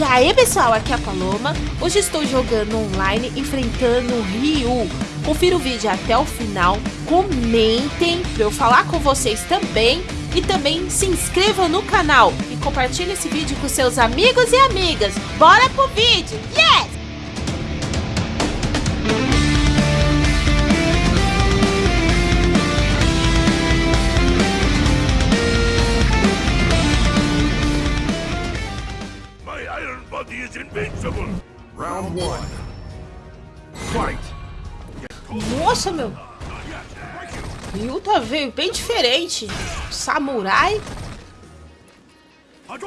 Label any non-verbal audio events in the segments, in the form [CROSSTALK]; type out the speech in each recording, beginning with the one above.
E aí pessoal, aqui é a Paloma. Hoje estou jogando online, enfrentando o Ryu. Confira o vídeo até o final, comentem para eu falar com vocês também. E também se inscrevam no canal e compartilhe esse vídeo com seus amigos e amigas. Bora pro vídeo! Yes! Nossa, meu! Ryu tá veio bem diferente. Samurai. Agora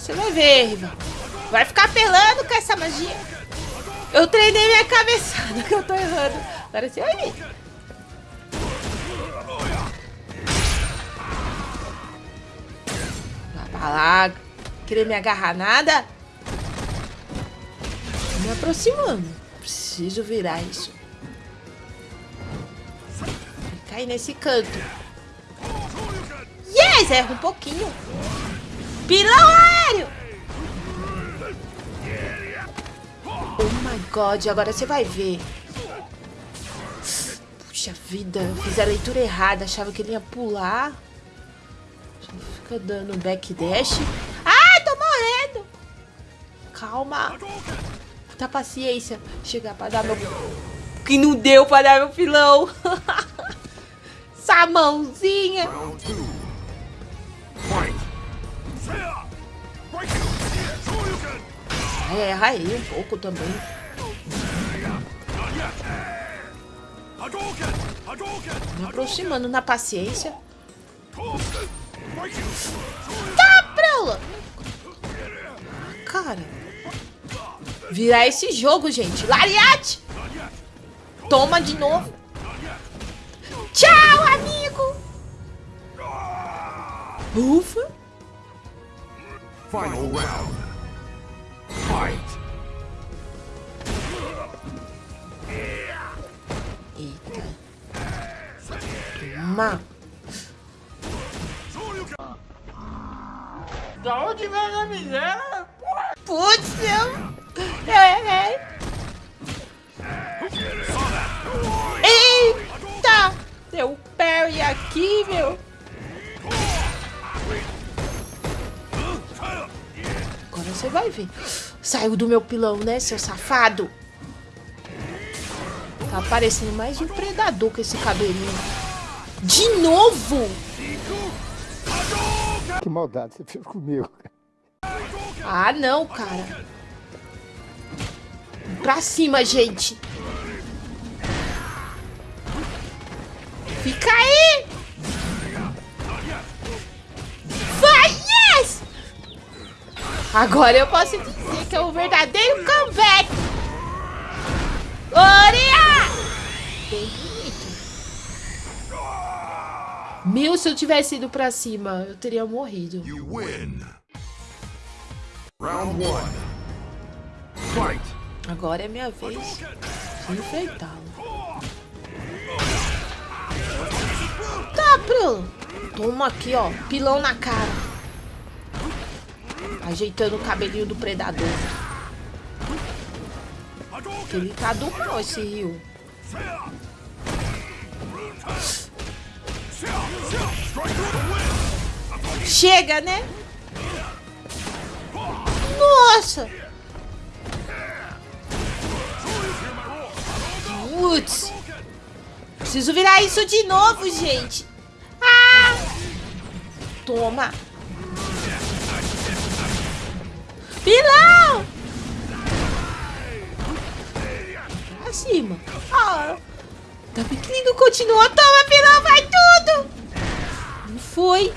você vai ver, rival. Vai ficar pelando com essa magia. Eu treinei minha cabeçada que eu tô errando. Agora você vai ver. Vai lá. Querer me agarrar nada? Me aproximando. Preciso virar isso. Cair nesse canto. Yes! Erra um pouquinho. Pilão aéreo! Oh my god, agora você vai ver. Puxa vida, fiz a leitura errada. Achava que ele ia pular. Fica dando backdash. Ai, tô morrendo! Calma. Muita paciência. Chegar pra dar meu... Que não deu pra dar meu pilão. [LAUGHS] Essa mãozinha. É, aí um pouco também. Me aproximando na paciência. Tá, Prela! Cara. Virar esse jogo, gente. Lariate! Toma de novo. Tchau, amigo! Ufa! Final round. Fight. Eita. Toma. Da onde vem a miséria? Putz, eu... Eu errei. Eita! Deu parry aqui, meu. Agora você vai ver. Saiu do meu pilão, né, seu safado? Tá parecendo mais um predador com esse cabelinho. De novo? Que maldade você fez comigo. Ah, não, cara. Pra cima, gente. Fica aí! Vai, yes! Agora eu posso dizer que é o verdadeiro comeback. Oria! Bem bonito. Meu, se eu tivesse ido pra cima, eu teria morrido. You win. Round one. Fight. Agora é minha vez de enfrentá-lo. Tá, Bruno. Toma aqui, ó. Pilão na cara. Ajeitando o cabelinho do predador. Ele tá do mal, esse rio. Chega, né? Nossa! Putz! Preciso virar isso de novo, gente! Ah! Toma! Pilão! Pra cima! Ah! Tá pequenininho, continua! Toma, pilão! Vai tudo! Não foi!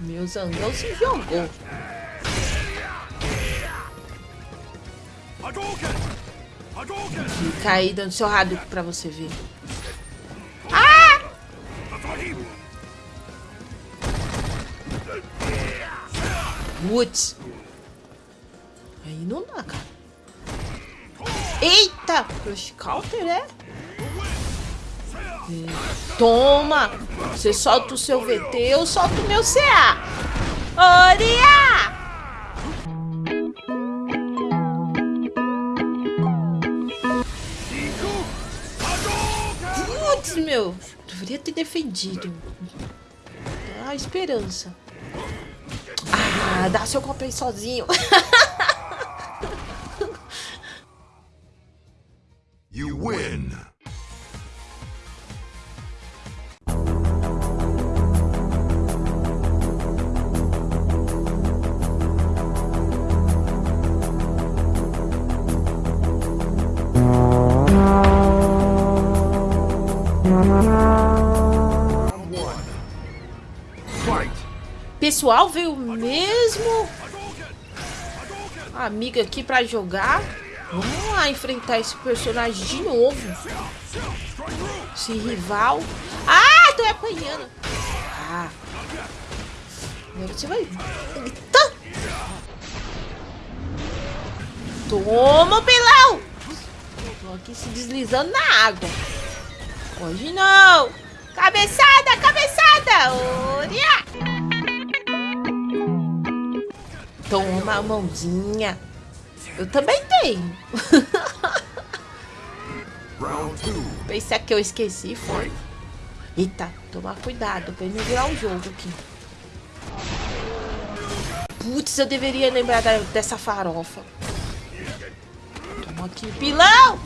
Meu zangão se jogou. Fica aí dando seu Hadouken pra você ver. Ah! Putz. Aí não dá, cara. Eita! Crush Counter, é? Toma! Você solta o seu VT, eu solto o meu CA. Oria! Putz, meu. Deveria ter defendido. Dá esperança. Ah, dá seu copo aí sozinho. [LAUGHS] You win. Pessoal, veio mesmo amiga aqui pra jogar. Vamos lá enfrentar esse personagem de novo. Esse rival. Ah, tô apanhando. Ah. Agora você vai... Eita! Toma, pelão! Tô aqui se deslizando na água. Hoje não. Cabeçada, cabeçada. Olha! Toma a mãozinha. Eu também tenho. Pensei que eu esqueci, foi. Eita, tomar cuidado pra ele não virar um jogo aqui. Putz, eu deveria lembrar da- dessa farofa. Toma aqui, pilão!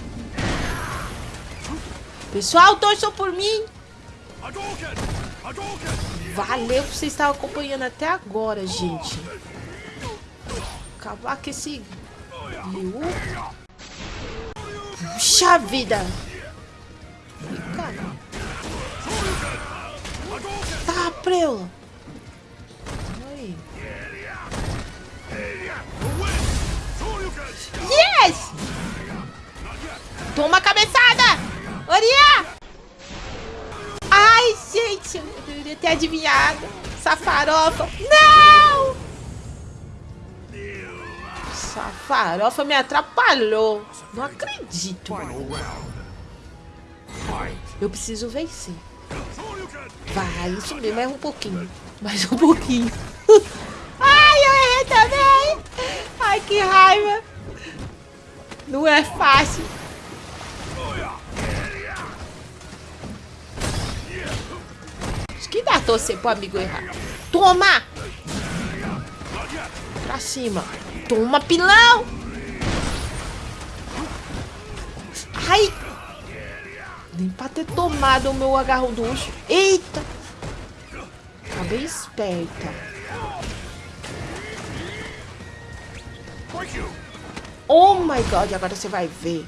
Pessoal, torçam por mim. Valeu por vocês estarem acompanhando até agora, gente. Acabar com esse... Liu. Puxa vida! Cara. Tá, preula. Aí. Yes! Toma a cabeçada! Oria! Ai, gente, eu deveria ter adivinhado. Essa farofa. Essa farofa me atrapalhou. Não acredito. Fight. Eu preciso vencer. Vai, isso mesmo, mais um pouquinho. Mais um pouquinho. [LAUGHS] Ai, eu errei também. Ai, que raiva. Não é fácil. Acho que dá torcer pro amigo errar. Toma! Pra cima. Toma, pilão! Ai! Nem pra ter tomado o meu agarro do urso. Eita! Tá bem esperta. Oh my god, agora você vai ver.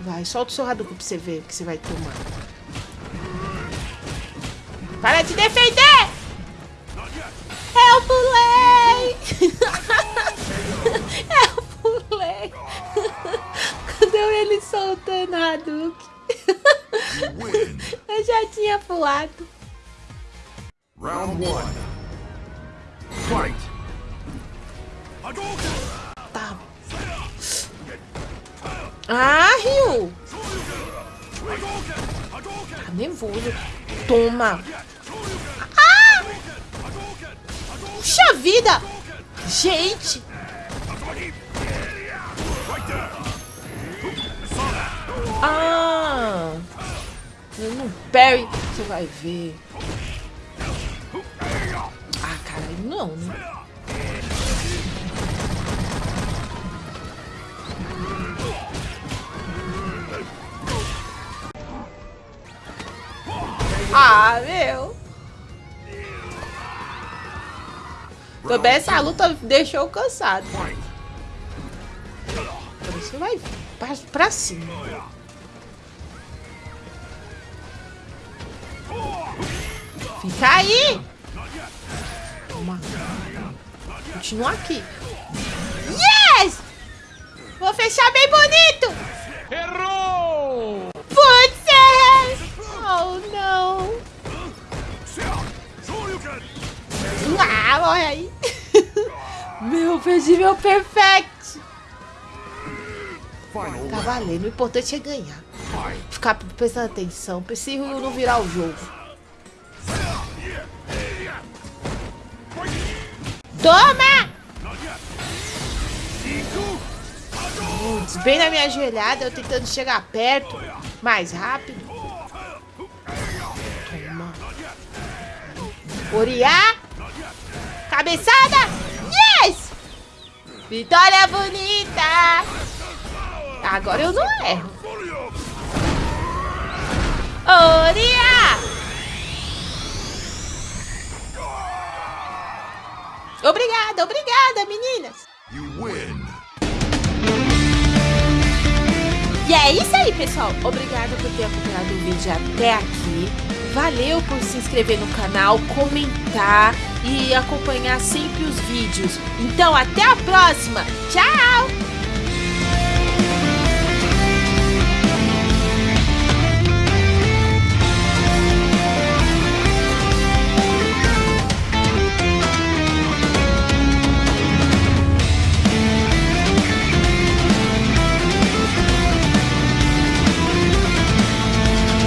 Vai, solta o seu Hadouken pra você ver o que você vai tomar. Para de defender! Eu pulei! [LAUGHS] Eu pulei! Cadê ele soltando a Hadouken? [LAUGHS] Eu já tinha pulado. Round one. Fight. Tá. Ah, Ryu! Tá nervoso. Toma! Puxa vida! Gente! Ah! Não parry, você vai ver. Ah, cara, não, né? Ah, meu. Também essa luta deixou cansado. Por isso vai pra, pra cima. Fica aí! Toma. Continua aqui. Yes! Vou fechar bem bonito! Errou! Ah, morre aí. [LAUGHS] meu, perdi meu perfect. Tá valendo, o importante é ganhar. Ficar prestando atenção, preciso não virar o jogo. Toma! Putz, bem na minha joelhada, eu tentando chegar perto, mais rápido. Toma. Oriá! Cabeçada! Yes! Vitória bonita! Agora eu não erro. Oriá! Obrigada, obrigada, meninas! You win. E é isso aí, pessoal. Obrigada por ter acompanhado o vídeo até aqui. Valeu por se inscrever no canal, comentar e acompanhar sempre os vídeos. Então, até a próxima. Tchau!